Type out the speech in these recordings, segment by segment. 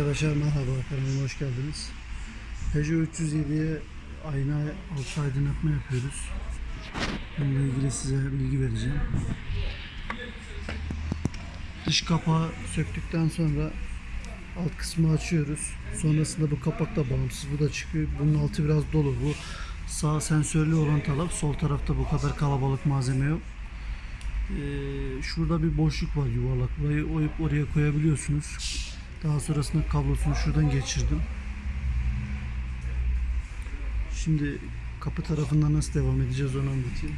Arkadaşlar merhaba kanalıma hoş geldiniz. Peugeot 307'ye ayna altı aydınlatma yapıyoruz. Bununla ilgili size bilgi vereceğim. Dış kapağı söktükten sonra alt kısmı açıyoruz. Sonrasında bu kapak da bağımsız. Bu da çıkıyor. Bunun altı biraz dolu. Bu sağ sensörlü olan taraf. Sol tarafta bu kadar kalabalık malzeme yok. Ee, şurada bir boşluk var yuvarlak. Burayı oyup oraya koyabiliyorsunuz. Daha sonrasında kablosunu şuradan geçirdim. Şimdi kapı tarafından nasıl devam edeceğiz onu anlatayım.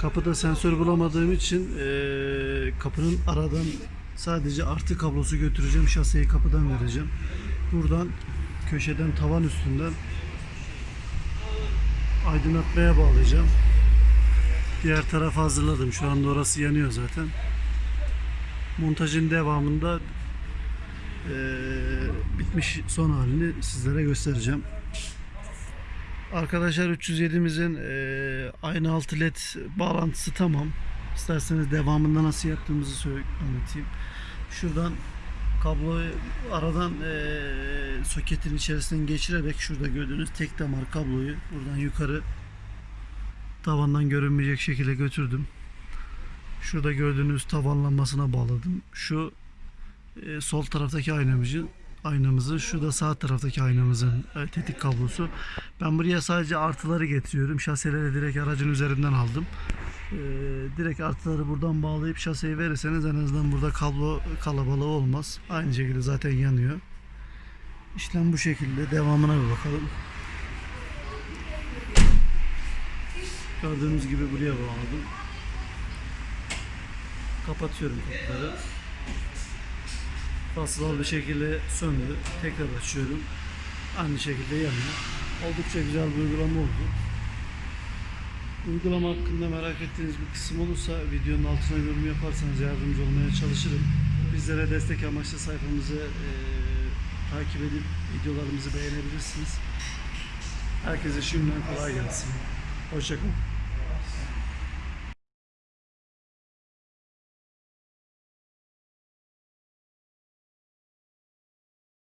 Kapıda sensör bulamadığım için eee, kapının aradan sadece artı kablosu götüreceğim. Şaseyi kapıdan vereceğim. Buradan köşeden tavan üstünden aydınlatmaya bağlayacağım. Diğer tarafı hazırladım. Şu anda orası yanıyor zaten. Montajın devamında eee, bitmiş son halini sizlere göstereceğim. Arkadaşlar 307'mizin eee aynı altı led bağlantısı tamam. İsterseniz devamında nasıl yaptığımızı anlatayım. Şuradan kabloyu aradan eee, soketin içerisinden geçirerek şurada gördüğünüz tek damar kabloyu buradan yukarı tavandan görünmeyecek şekilde götürdüm. Şurada gördüğünüz tavan lambasına bağladım. Şu e, sol taraftaki aynamızı aynamızı, şu da sağ taraftaki aynamızın e, tetik kablosu. Ben buraya sadece artıları getiriyorum. Şaseleri direkt aracın üzerinden aldım. E, direkt artıları buradan bağlayıp şaseyi verirseniz en azından burada kablo kalabalığı olmaz. Aynı şekilde zaten yanıyor. İşlem bu şekilde. Devamına bir bakalım. Gördüğünüz gibi buraya bağladım. Kapatıyorum kapıları. Fasılalı bir şekilde söndü. Tekrar açıyorum. Aynı şekilde yanıyor. Oldukça güzel bir uygulama oldu. Uygulama hakkında merak ettiğiniz bir kısım olursa videonun altına yorum yaparsanız yardımcı olmaya çalışırım. Bizlere destek amaçlı sayfamızı eee, takip edip videolarımızı beğenebilirsiniz. Herkese şimdiden kolay gelsin. Hoşçakalın.